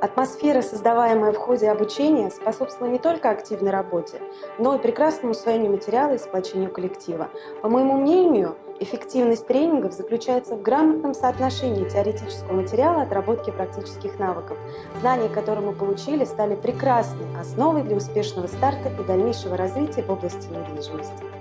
Атмосфера, создаваемая в ходе обучения, способствовала не только активной работе, но и прекрасному усвоению материала и сплочению коллектива. По моему мнению, эффективность тренингов заключается в грамотном соотношении теоретического материала отработки практических навыков. Знания, которые мы получили, стали прекрасной основой для успешного старта и дальнейшего развития в области недвижимости.